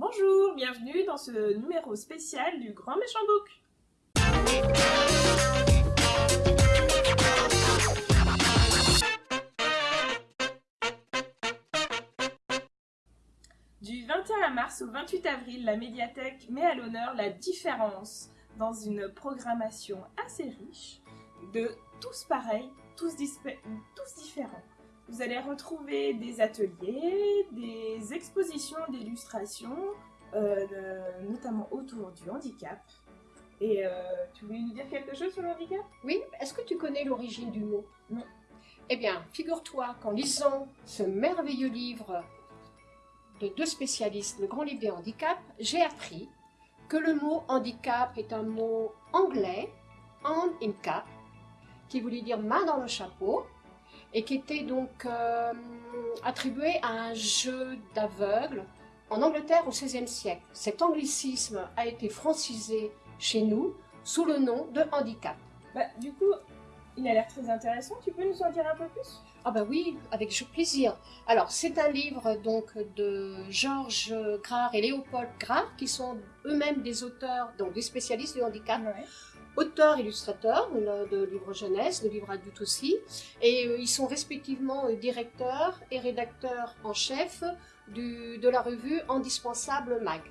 Bonjour, bienvenue dans ce numéro spécial du Grand Méchant Book. Du 21 mars au 28 avril, la médiathèque met à l'honneur la différence dans une programmation assez riche de tous pareils, tous, tous différents. Vous allez retrouver des ateliers, des expositions d'illustration, euh, notamment autour du handicap. Et euh, tu voulais nous dire quelque chose sur le handicap? Oui, est-ce que tu connais l'origine du mot? Non. Eh bien, figure-toi qu'en lisant ce merveilleux livre de deux spécialistes, le grand livre des handicaps, j'ai appris que le mot handicap est un mot anglais, hand in cap, qui voulait dire main dans le chapeau, et qui était donc euh, attribué à un jeu d'aveugles en Angleterre au XVIe siècle. Cet anglicisme a été francisé chez nous sous le nom de handicap. Bah, du coup, il a l'air très intéressant. Tu peux nous en dire un peu plus? Ah bah oui, avec plaisir. Alors, c'est un livre donc de Georges Grard et Léopold Grard, qui sont eux-mêmes des auteurs, donc des spécialistes du handicap. Ouais auteurs-illustrateurs de livres jeunesse, de livres adultes aussi, et euh, ils sont respectivement euh, directeurs et rédacteurs en chef de la revue Indispensable Mag.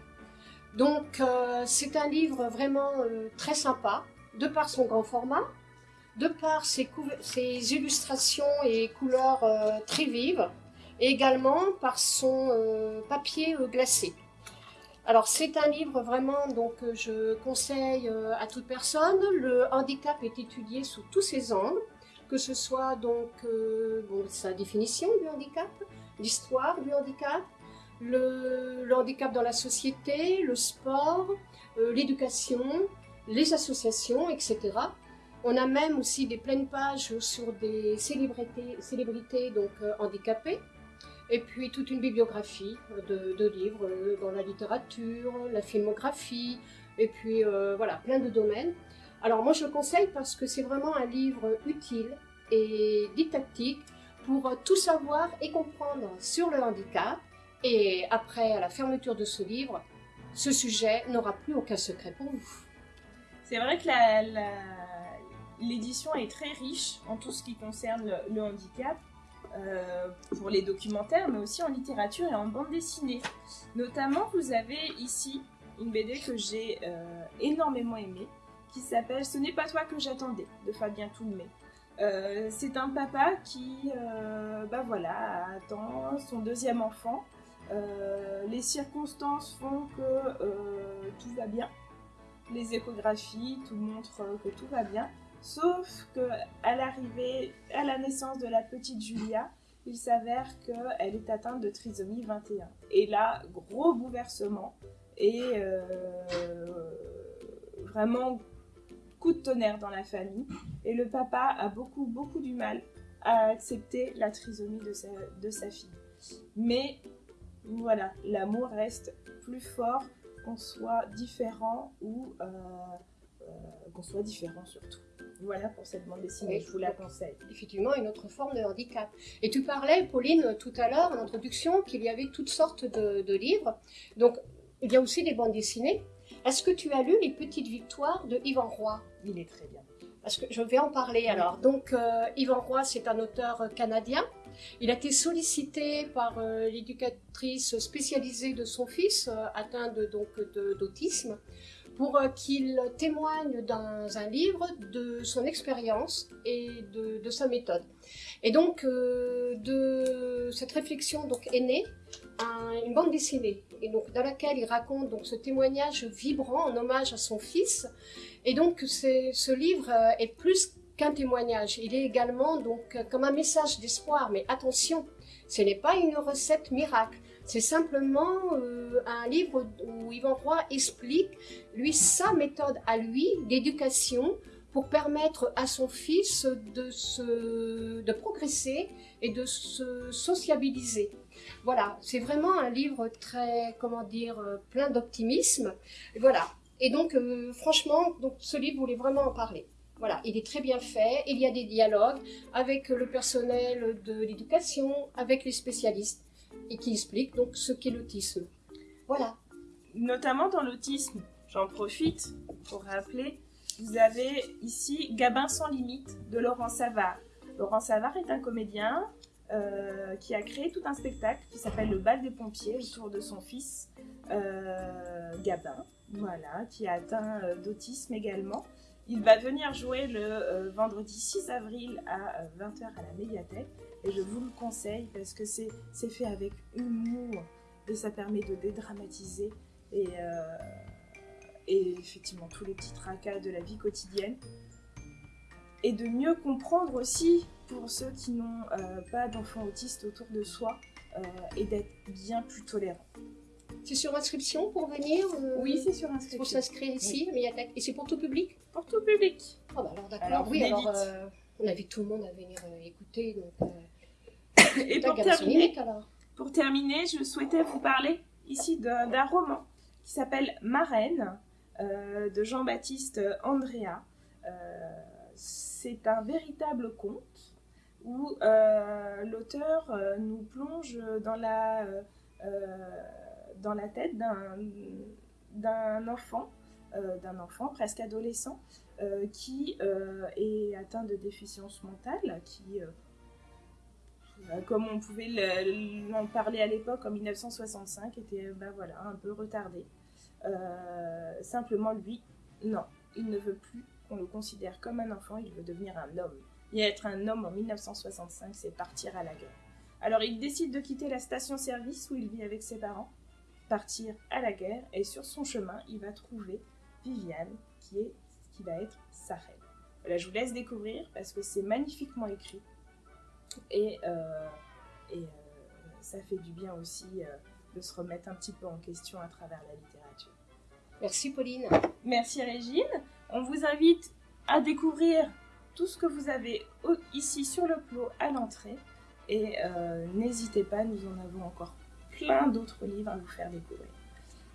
Donc euh, c'est un livre vraiment très sympa, de par son grand format, de par ses illustrations et couleurs très vives, et également par son papier glacé. Alors c'est un livre vraiment donc je conseille euh, à toute personne. Le handicap est étudié sous tous ses angles, que ce soit donc euh, sa définition du handicap, l'histoire du handicap, le, handicap dans la société, le sport, euh, l'éducation, les associations, etc. On a même aussi des pleines pages sur des célébrités, célébrités donc handicapées et puis toute une bibliographie de, livres euh, dans la littérature, la filmographie, et puis euh, voilà, plein de domaines. Alors moi je le conseille parce que c'est vraiment un livre utile et didactique pour tout savoir et comprendre sur le handicap. Et après, la fermeture de ce livre, ce sujet n'aura plus aucun secret pour vous. C'est vrai que l'édition est très riche en tout ce qui concerne le handicap. Euh, pour les documentaires, mais aussi en littérature et en bande dessinée. Notamment, vous avez ici une BD que j'ai euh, énormément aimée, qui s'appelle Ce n'est pas toi que j'attendais, de Fabien Toulmé. Euh, c'est un papa qui bah voilà, attend son deuxième enfant. les circonstances font que tout va bien. Les échographies, tout montre que tout va bien. Sauf que à l'arrivée, à la naissance de la petite Julia, il s'avère qu'elle est atteinte de trisomie 21. Et là, gros bouleversement et euh, vraiment coup de tonnerre dans la famille. Et le papa a beaucoup, beaucoup du mal à accepter la trisomie de sa, de sa fille. Mais voilà, l'amour reste plus fort qu'on soit différent ou euh, euh, qu'on soit différent surtout. Voilà pour cette bande dessinée, je vous la conseille. Effectivement, une autre forme de handicap. Et tu parlais, Pauline, tout à l'heure, en introduction, qu'il y avait toutes sortes de, livres. Donc, il y a aussi des bandes dessinées. Est-ce que tu as lu Les Petites Victoires de Yvan Roy? Il est très bien. Parce que je vais en parler alors. Donc, euh, Yvan Roy, c'est un auteur canadien. Il a été sollicité par euh, l'éducatrice spécialisée de son fils, euh, atteint d'autisme, pour euh, qu'il témoigne dans un livre de son expérience et de, sa méthode. Et donc, euh, de cette réflexion donc, est née une bande dessinée, et donc, dans laquelle il raconte donc, ce témoignage vibrant en hommage à son fils. Et donc, ce livre euh, est plus qu'un témoignage, il est également donc, comme un message d'espoir, mais attention, ce n'est pas une recette miracle. C'est simplement un livre où Yvan Roy explique, lui, sa méthode à lui d'éducation pour permettre à son fils de, se, de progresser et de se sociabiliser. Voilà, c'est vraiment un livre très, comment dire, plein d'optimisme. Voilà. Et donc, euh, franchement, donc, ce livre voulait vraiment en parler. Voilà, il est très bien fait, il y a des dialogues avec le personnel de l'éducation, avec les spécialistes et qui explique donc ce qu'est l'autisme. Voilà. Notamment dans l'autisme, j'en profite pour rappeler, vous avez ici Gabin sans limite de Laurent Savard. Laurent Savard est un comédien euh, qui a créé tout un spectacle qui s'appelle Le bal des pompiers autour de son fils euh, Gabin, voilà, qui a atteint euh, d'autisme également. Il va venir jouer le vendredi 6 avril à 20h à la médiathèque et je vous le conseille parce que c'est fait avec humour et ça permet de dédramatiser et, et effectivement tous les petits tracas de la vie quotidienne et de mieux comprendre aussi pour ceux qui n'ont euh, pas d'enfants autistes autour de soi euh, et d'être bien plus tolérants. C'est sur inscription pour venir euh, Oui, c'est sur inscription. Pour s'inscrire ici, Et c'est pour tout public? Pour tout public. Oh bah alors d'accord. Oui, alors on invite tout le monde à venir écouter. Donc, et pour terminer, pour terminer, je souhaitais vous parler ici d'un roman qui s'appelle Marraine de Jean-Baptiste Andrea. C'est un véritable conte où euh, l'auteur euh, nous plonge dans la, euh, dans la tête d'un enfant, d'un enfant presque adolescent, qui est atteint de déficience mentale, qui comme on pouvait en parler à l'époque en 1965, était ben voilà, un peu retardé. simplement lui, non, il ne veut plus on le considère comme un enfant, il veut devenir un homme. Et être un homme en 1965, c'est partir à la guerre. Alors il décide de quitter la station-service où il vit avec ses parents, partir à la guerre, et sur son chemin, il va trouver Viviane, qui est qui va être sa reine. Voilà, je vous laisse découvrir parce que c'est magnifiquement écrit et, euh, et euh, ça fait du bien aussi euh, de se remettre un petit peu en question à travers la littérature. Merci Pauline. Merci Régine. On vous invite à découvrir tout ce que vous avez ici sur le plot à l'entrée. Et euh, n'hésitez pas, nous en avons encore plein d'autres livres à vous faire découvrir.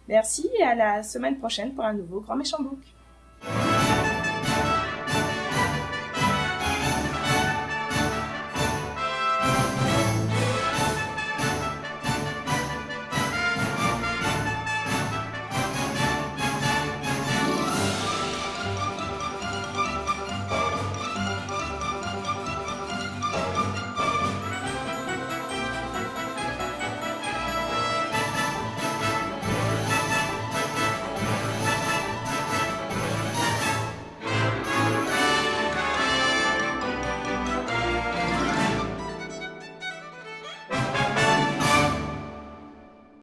Merci et à la semaine prochaine pour un nouveau Grand Méchant Book.